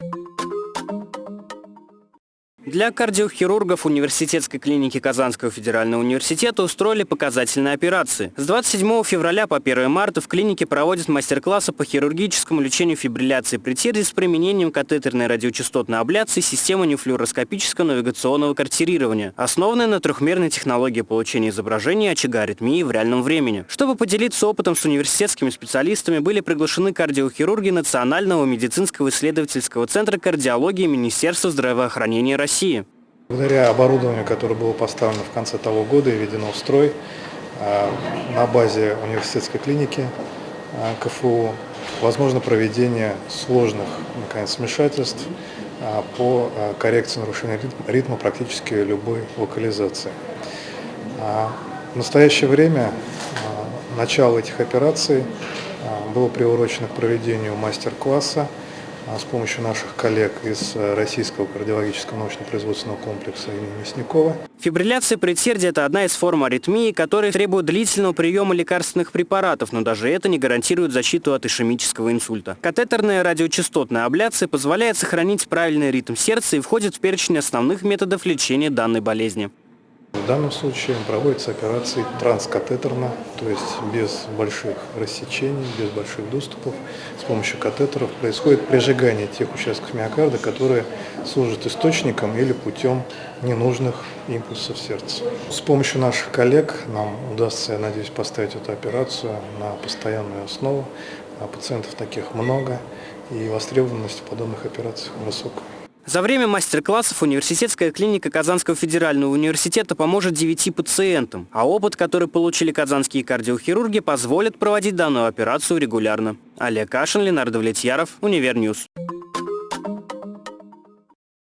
you Для кардиохирургов университетской клиники Казанского федерального университета устроили показательные операции. С 27 февраля по 1 марта в клинике проводят мастер-классы по хирургическому лечению фибрилляции претерии с применением катетерной радиочастотной абляции системы нефлюороскопического навигационного картирирования, основанной на трехмерной технологии получения изображения очага аритмии в реальном времени. Чтобы поделиться опытом с университетскими специалистами, были приглашены кардиохирурги Национального медицинского исследовательского центра кардиологии Министерства здравоохранения России. России. Благодаря оборудованию, которое было поставлено в конце того года и введено в строй а, на базе университетской клиники а, КФУ, возможно проведение сложных наконец, вмешательств а, по коррекции нарушения ритма практически любой локализации. В настоящее время начало этих операций было приурочено к проведению мастер-класса с помощью наших коллег из э, Российского кардиологического научно-производственного комплекса имени Мясникова. Фибрилляция предсердия – это одна из форм аритмии, которая требует длительного приема лекарственных препаратов, но даже это не гарантирует защиту от ишемического инсульта. Катетерная радиочастотная абляция позволяет сохранить правильный ритм сердца и входит в перечень основных методов лечения данной болезни. В данном случае проводятся операции транскатетерно, то есть без больших рассечений, без больших доступов. С помощью катетеров происходит прижигание тех участков миокарда, которые служат источником или путем ненужных импульсов сердца. С помощью наших коллег нам удастся, я надеюсь, поставить эту операцию на постоянную основу. А пациентов таких много, и востребованность в подобных операциях высокая. За время мастер-классов университетская клиника Казанского федерального университета поможет 9 пациентам, а опыт, который получили казанские кардиохирурги, позволит проводить данную операцию регулярно. Олег Кашин, Ленар Давлетьяров, Univer News.